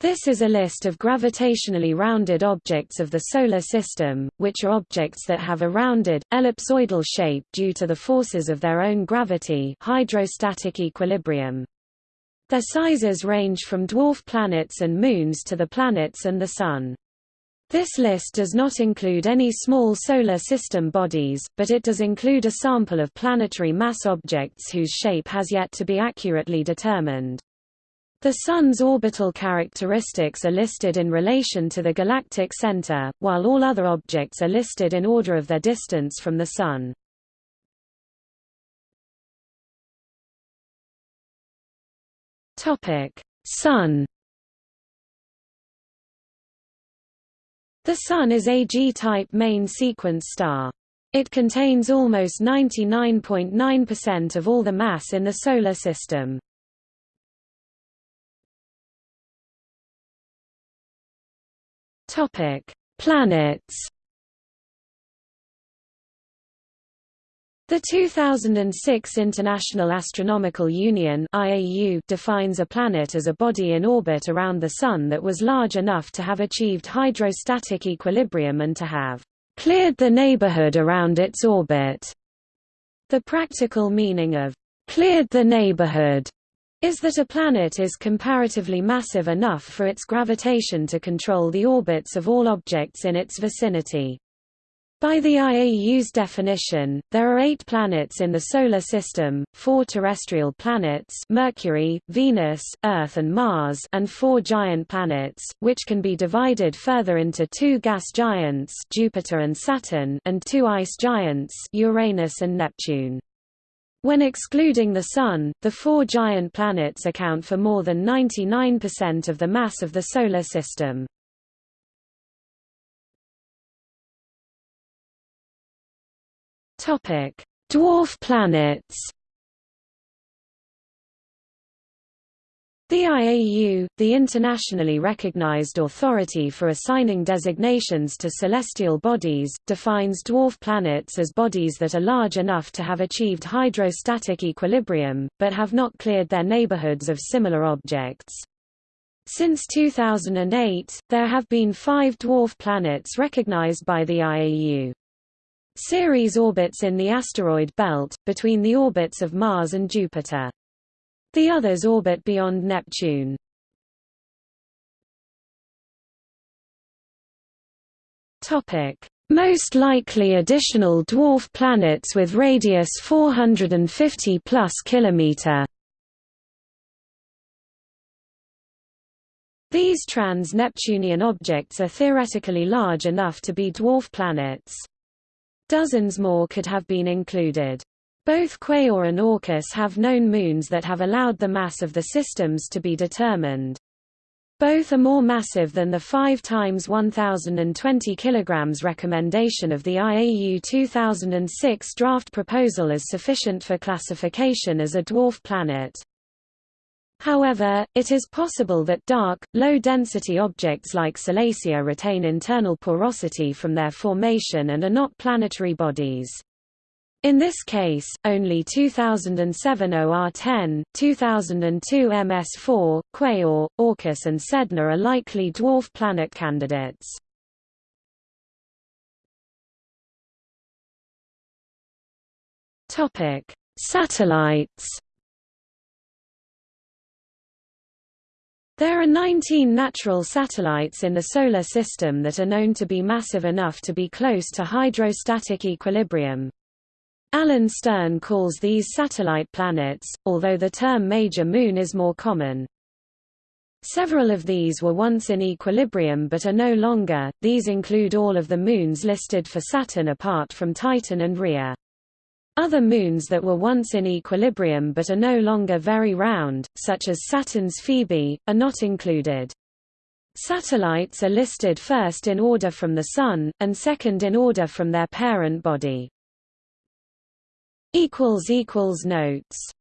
This is a list of gravitationally rounded objects of the Solar System, which are objects that have a rounded, ellipsoidal shape due to the forces of their own gravity hydrostatic equilibrium. Their sizes range from dwarf planets and moons to the planets and the Sun. This list does not include any small Solar System bodies, but it does include a sample of planetary mass objects whose shape has yet to be accurately determined. The Sun's orbital characteristics are listed in relation to the galactic center, while all other objects are listed in order of their distance from the Sun. Sun The Sun is a G-type main sequence star. It contains almost 99.9% of all the mass in the Solar System. Topic: Planets. The 2006 International Astronomical Union (IAU) defines a planet as a body in orbit around the Sun that was large enough to have achieved hydrostatic equilibrium and to have cleared the neighborhood around its orbit. The practical meaning of cleared the neighborhood is that a planet is comparatively massive enough for its gravitation to control the orbits of all objects in its vicinity. By the IAU's definition, there are eight planets in the Solar System, four terrestrial planets Mercury, Venus, Earth and Mars and four giant planets, which can be divided further into two gas giants Jupiter and Saturn and two ice giants Uranus and Neptune. When excluding the Sun, the four giant planets account for more than 99% of the mass of the Solar System. Dwarf planets The IAU, the internationally recognized authority for assigning designations to celestial bodies, defines dwarf planets as bodies that are large enough to have achieved hydrostatic equilibrium, but have not cleared their neighborhoods of similar objects. Since 2008, there have been five dwarf planets recognized by the IAU. Ceres orbits in the asteroid belt, between the orbits of Mars and Jupiter. The others orbit beyond Neptune. Topic: Most likely additional dwarf planets with radius 450 plus kilometer. These trans-Neptunian objects are theoretically large enough to be dwarf planets. Dozens more could have been included. Both Quaoar and Orcus have known moons that have allowed the mass of the systems to be determined. Both are more massive than the 5 times 1020 kg recommendation of the IAU 2006 draft proposal as sufficient for classification as a dwarf planet. However, it is possible that dark, low-density objects like Salacia retain internal porosity from their formation and are not planetary bodies. In this case, only 2007 OR10, 2002 MS4, Quaoar, Orcus and Sedna are likely dwarf planet candidates. Topic: Satellites. There are 19 natural satellites in the Solar System that are known to be massive enough to be close to hydrostatic equilibrium. Alan Stern calls these satellite planets, although the term major moon is more common. Several of these were once in equilibrium but are no longer, these include all of the moons listed for Saturn apart from Titan and Rhea. Other moons that were once in equilibrium but are no longer very round, such as Saturn's Phoebe, are not included. Satellites are listed first in order from the Sun, and second in order from their parent body. Notes